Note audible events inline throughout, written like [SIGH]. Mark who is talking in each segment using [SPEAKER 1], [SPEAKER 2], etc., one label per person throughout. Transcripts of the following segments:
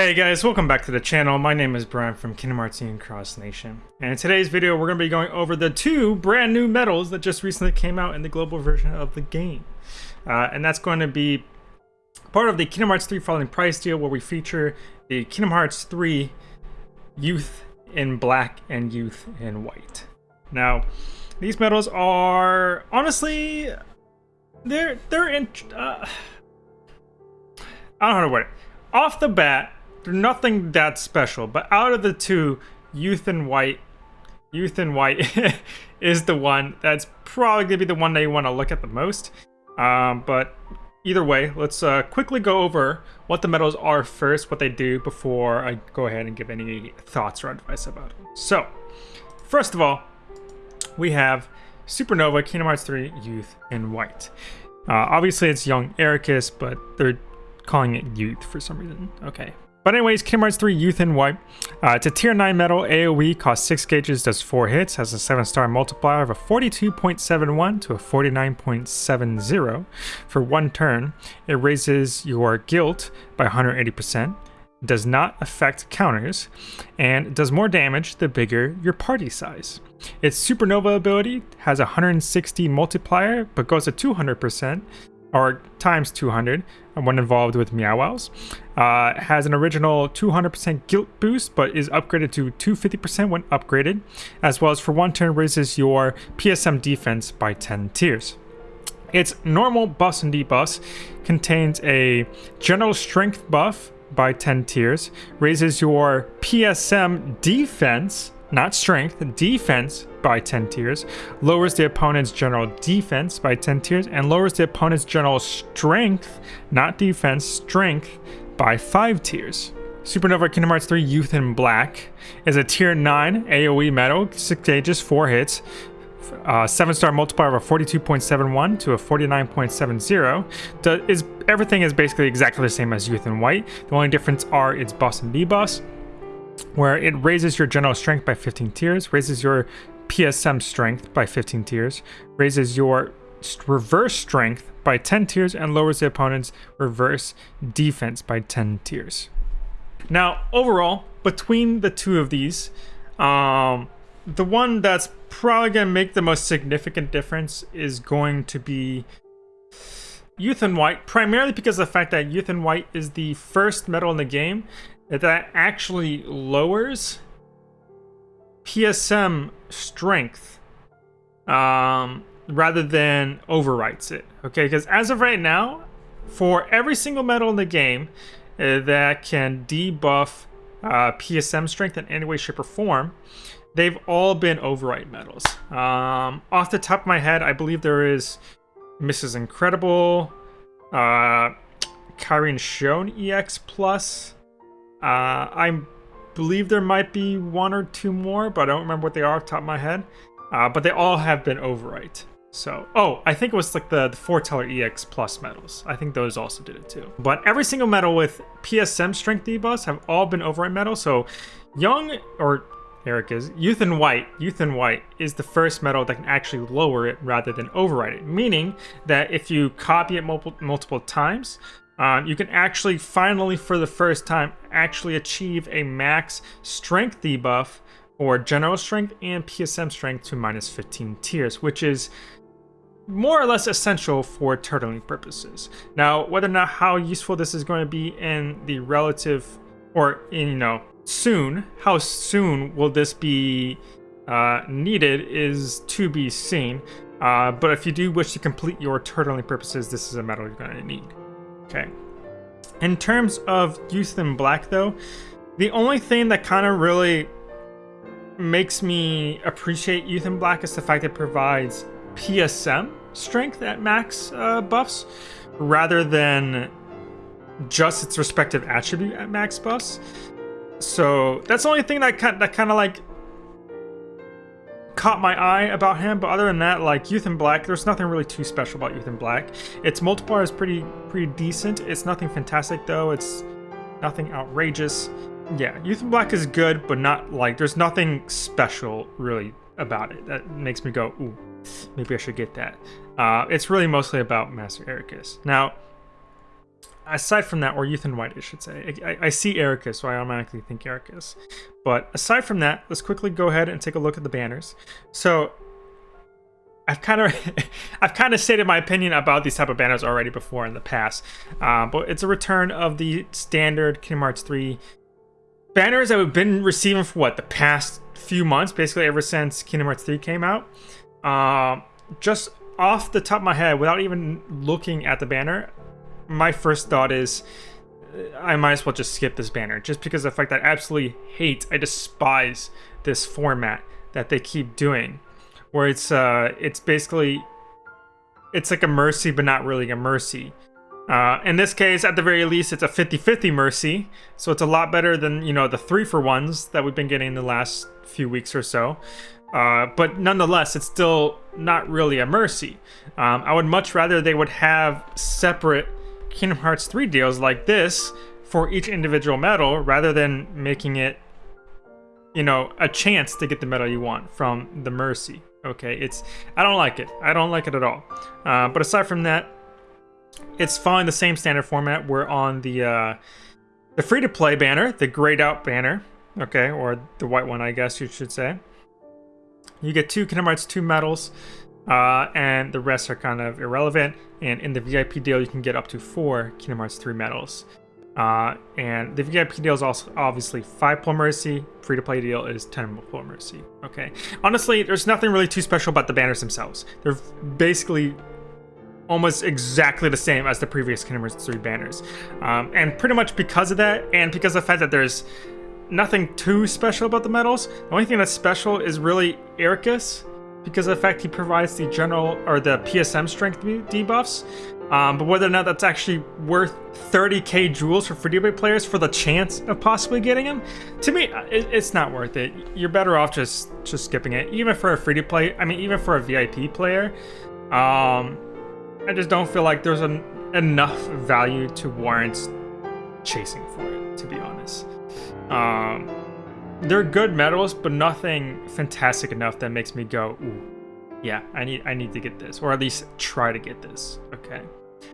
[SPEAKER 1] Hey guys, welcome back to the channel. My name is Brian from Kingdom Hearts and Cross Nation. And in today's video, we're going to be going over the two brand new medals that just recently came out in the global version of the game. Uh, and that's going to be part of the Kingdom Hearts 3 Falling Price deal where we feature the Kingdom Hearts 3 Youth in black and Youth in white. Now, these medals are honestly, they're, they're in, uh, I don't know how to word it. Off the bat, they're nothing that special, but out of the two, Youth and White, Youth and White [LAUGHS] is the one that's probably gonna be the one that you want to look at the most. Um, but either way, let's uh, quickly go over what the medals are first, what they do before I go ahead and give any thoughts or advice about it. So, first of all, we have Supernova Kingdom Hearts 3 Youth and White. Uh, obviously, it's young Eraqus, but they're calling it Youth for some reason. Okay, but anyways, Hearts 3 Youth in White. Uh, it's a tier 9 metal AoE, costs 6 gauges, does 4 hits, has a 7 star multiplier of a 42.71 to a 49.70 for one turn. It raises your guilt by 180%, does not affect counters, and does more damage the bigger your party size. Its Supernova ability has a 160 multiplier, but goes to 200%, or times 200 when involved with Meow Uh, has an original 200% guilt boost, but is upgraded to 250% when upgraded, as well as for one turn raises your PSM defense by 10 tiers. Its normal buffs and debuffs contains a general strength buff by 10 tiers, raises your PSM defense not strength, defense by 10 tiers, lowers the opponent's general defense by 10 tiers, and lowers the opponent's general strength, not defense, strength by 5 tiers. Supernova Kingdom Hearts 3 Youth in Black is a tier 9 AoE medal, 6 stages, 4 hits, uh, 7 star multiplier of a 42.71 to a 49.70. is Everything is basically exactly the same as Youth in White. The only difference are its boss and debuffs where it raises your general strength by 15 tiers, raises your PSM strength by 15 tiers, raises your reverse strength by 10 tiers, and lowers the opponent's reverse defense by 10 tiers. Now, overall, between the two of these, um, the one that's probably going to make the most significant difference is going to be Youth in White, primarily because of the fact that Youth in White is the first metal in the game that actually lowers PSM strength um, rather than overwrites it. Okay, because as of right now, for every single medal in the game uh, that can debuff uh, PSM strength in any way, shape, or form, they've all been overwrite medals. Um, off the top of my head, I believe there is Mrs. Incredible, uh, Kairi and Xion EX Plus, uh, I believe there might be one or two more, but I don't remember what they are off the top of my head. Uh, but they all have been overwrite. So, oh, I think it was like the, the Foreteller EX Plus medals. I think those also did it too. But every single medal with PSM strength debuffs have all been overwrite medals. So, Young, or Eraqus, Youth in White, Youth in White is the first medal that can actually lower it rather than overwrite it. Meaning that if you copy it multiple, multiple times, um, you can actually finally, for the first time, actually achieve a max strength debuff or general strength and PSM strength to minus 15 tiers, which is more or less essential for turtling purposes. Now, whether or not how useful this is going to be in the relative, or in, you know, soon, how soon will this be uh, needed is to be seen. Uh, but if you do wish to complete your turtling purposes, this is a medal you're going to need. Okay. In terms of Youth in Black, though, the only thing that kind of really makes me appreciate Youth in Black is the fact it provides PSM strength at max uh, buffs rather than just its respective attribute at max buffs. So that's the only thing that kind that kind of like caught my eye about him, but other than that, like Youth in Black, there's nothing really too special about Youth in Black. Its multiplier is pretty pretty decent. It's nothing fantastic though. It's nothing outrageous. Yeah, Youth in Black is good, but not like there's nothing special really about it that makes me go, ooh, maybe I should get that. Uh, it's really mostly about Master Eraqus. Now, aside from that, or Ethan White, I should say, I, I see Eraqus, so I automatically think Eraqus. But aside from that, let's quickly go ahead and take a look at the banners. So I've kind of [LAUGHS] I've kind of stated my opinion about these type of banners already before in the past, uh, but it's a return of the standard Kingdom Hearts 3 banners that we've been receiving for what the past few months, basically ever since Kingdom Hearts 3 came out. Uh, just off the top of my head, without even looking at the banner, my first thought is I might as well just skip this banner, just because of the fact that I absolutely hate, I despise this format that they keep doing where it's uh it's basically it's like a mercy but not really a mercy. Uh, in this case, at the very least, it's a 50-50 mercy, so it's a lot better than, you know, the three-for-ones that we've been getting the last few weeks or so. Uh, but nonetheless, it's still not really a mercy. Um, I would much rather they would have separate Kingdom Hearts 3 deals like this for each individual medal, rather than making it, you know, a chance to get the medal you want from the mercy. Okay, it's I don't like it. I don't like it at all. Uh, but aside from that, it's following the same standard format. We're on the uh, the free to play banner, the grayed out banner. Okay, or the white one, I guess you should say. You get two Kingdom Hearts 2 medals, uh, and the rest are kind of irrelevant. And in the VIP deal, you can get up to four Kingdom Hearts 3 medals. Uh, and the VIP deal is also obviously 5 Pull Mercy. Free to play deal is 10 Pull Mercy. Okay. Honestly, there's nothing really too special about the banners themselves. They're basically almost exactly the same as the previous Kingdom Hearts 3 banners. Um, and pretty much because of that, and because of the fact that there's nothing too special about the medals, the only thing that's special is really Eraqus, because of the fact he provides the general or the PSM strength debuffs. Um, but whether or not that's actually worth 30k jewels for free to play players for the chance of possibly getting him, to me, it, it's not worth it. You're better off just just skipping it, even for a free to play. I mean, even for a VIP player. Um, I just don't feel like there's an, enough value to warrant chasing for it, to be honest. Um, they're good medals, but nothing fantastic enough that makes me go, ooh, yeah, I need I need to get this, or at least try to get this. Okay.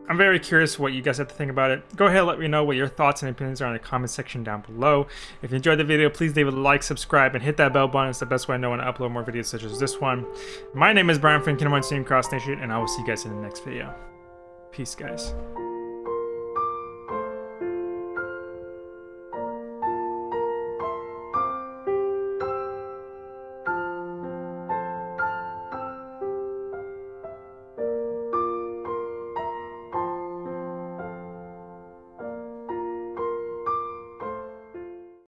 [SPEAKER 1] I'm very curious what you guys have to think about it. Go ahead and let me know what your thoughts and opinions are in the comment section down below. If you enjoyed the video, please leave a like, subscribe, and hit that bell button. It's the best way I know when I upload more videos such as this one. My name is Brian from Kingdom Hearts Team Cross Nation, and I will see you guys in the next video. Peace, guys.